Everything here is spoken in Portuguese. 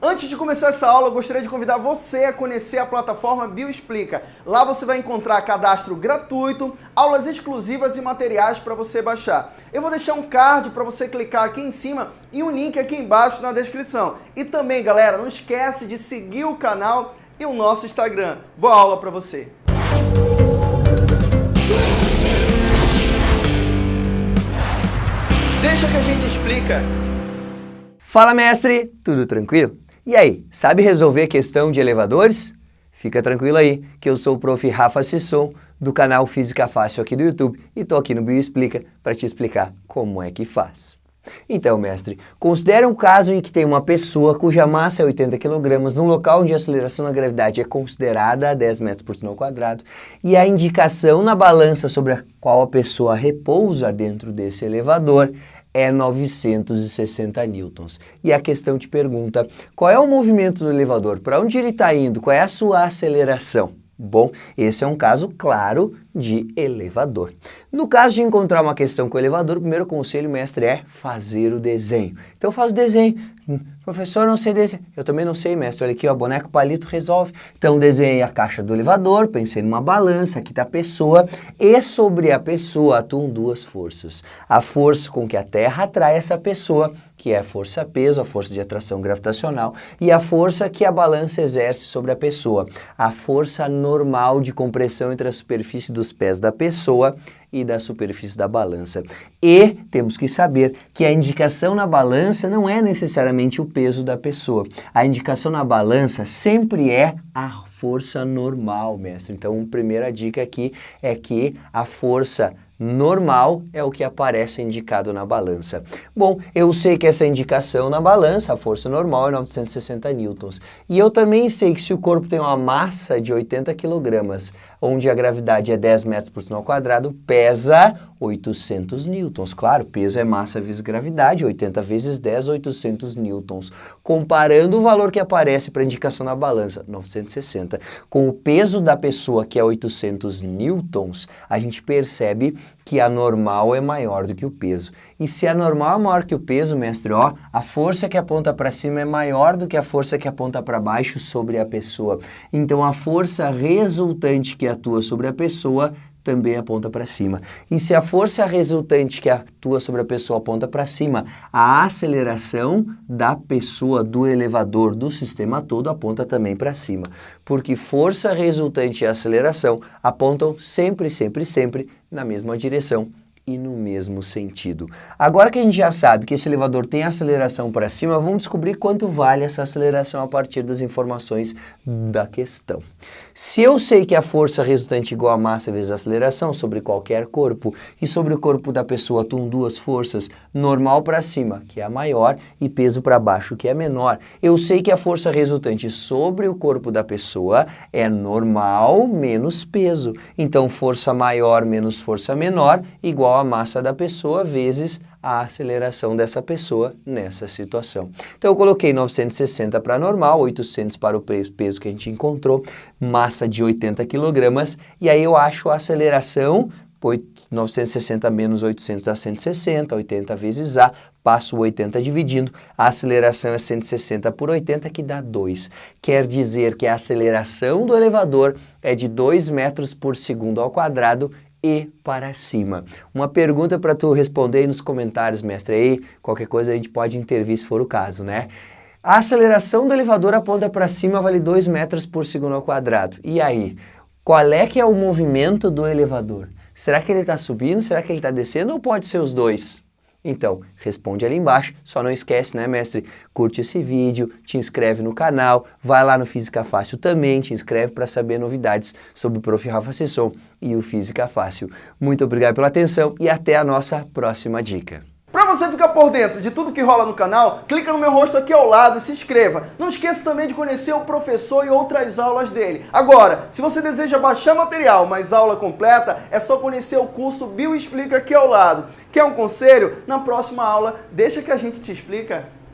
Antes de começar essa aula, eu gostaria de convidar você a conhecer a plataforma Bioexplica. Lá você vai encontrar cadastro gratuito, aulas exclusivas e materiais para você baixar. Eu vou deixar um card para você clicar aqui em cima e um link aqui embaixo na descrição. E também, galera, não esquece de seguir o canal e o nosso Instagram. Boa aula para você! Deixa que a gente explica. Fala mestre, tudo tranquilo? E aí, sabe resolver a questão de elevadores? Fica tranquilo aí, que eu sou o prof. Rafa Sisson, do canal Física Fácil aqui do YouTube, e tô aqui no Bioexplica para te explicar como é que faz. Então, mestre, considere um caso em que tem uma pessoa cuja massa é 80 kg num local onde a aceleração da gravidade é considerada a 10 metros por segundo quadrado e a indicação na balança sobre a qual a pessoa repousa dentro desse elevador é 960 newtons. E a questão te pergunta, qual é o movimento do elevador? Para onde ele está indo? Qual é a sua aceleração? Bom, esse é um caso claro de elevador. No caso de encontrar uma questão com o elevador, o primeiro conselho, mestre, é fazer o desenho. Então faz o desenho. Professor, não sei desenhar. Eu também não sei, mestre. Olha aqui, ó, boneco palito resolve. Então desenhei a caixa do elevador, pensei numa balança, aqui está a pessoa, e sobre a pessoa atuam duas forças. A força com que a Terra atrai essa pessoa, que é a força-peso, a força de atração gravitacional, e a força que a balança exerce sobre a pessoa, a força normal de compressão entre a superfície dos pés da pessoa e da superfície da balança. E temos que saber que a indicação na balança não é necessariamente o peso da pessoa. A indicação na balança sempre é a força normal, mestre. Então, a primeira dica aqui é que a força normal é o que aparece indicado na balança. Bom, eu sei que essa indicação na balança, a força normal é 960 newtons. E eu também sei que se o corpo tem uma massa de 80 quilogramas, onde a gravidade é 10 metros por ao quadrado, pesa 800 newtons. Claro, peso é massa vezes gravidade, 80 vezes 10, 800 newtons. Comparando o valor que aparece para indicação na balança, 960, com o peso da pessoa, que é 800 newtons, a gente percebe que a normal é maior do que o peso. E se a normal é maior que o peso, mestre, ó, a força que aponta para cima é maior do que a força que aponta para baixo sobre a pessoa. Então a força resultante que atua sobre a pessoa também aponta para cima. E se a força resultante que atua sobre a pessoa aponta para cima, a aceleração da pessoa, do elevador, do sistema todo aponta também para cima. Porque força resultante e aceleração apontam sempre, sempre, sempre na mesma direção e no mesmo sentido. Agora que a gente já sabe que esse elevador tem aceleração para cima, vamos descobrir quanto vale essa aceleração a partir das informações da questão. Se eu sei que a força resultante é igual a massa vezes a aceleração sobre qualquer corpo e sobre o corpo da pessoa atuam duas forças, normal para cima, que é a maior, e peso para baixo, que é menor, eu sei que a força resultante sobre o corpo da pessoa é normal menos peso. Então, força maior menos força menor igual a massa da pessoa vezes a aceleração dessa pessoa nessa situação. Então eu coloquei 960 para normal, 800 para o peso que a gente encontrou, massa de 80 kg, e aí eu acho a aceleração 960 menos 800 dá 160, 80 vezes A, passo o 80 dividindo, a aceleração é 160 por 80, que dá 2. Quer dizer que a aceleração do elevador é de 2 metros por segundo ao quadrado e para cima. Uma pergunta para tu responder aí nos comentários, mestre, aí qualquer coisa a gente pode intervir se for o caso, né? A aceleração do elevador aponta para cima vale 2 metros por segundo ao quadrado. E aí, qual é que é o movimento do elevador? Será que ele está subindo? Será que ele está descendo? Ou pode ser os dois? Então, responde ali embaixo, só não esquece, né, mestre? Curte esse vídeo, te inscreve no canal, vai lá no Física Fácil também, te inscreve para saber novidades sobre o Prof. Rafa Sesson e o Física Fácil. Muito obrigado pela atenção e até a nossa próxima dica. Para você ficar por dentro de tudo que rola no canal, clica no meu rosto aqui ao lado e se inscreva. Não esqueça também de conhecer o professor e outras aulas dele. Agora, se você deseja baixar material, mas aula completa, é só conhecer o curso Bio Explica aqui ao lado. Quer um conselho? Na próxima aula, deixa que a gente te explica.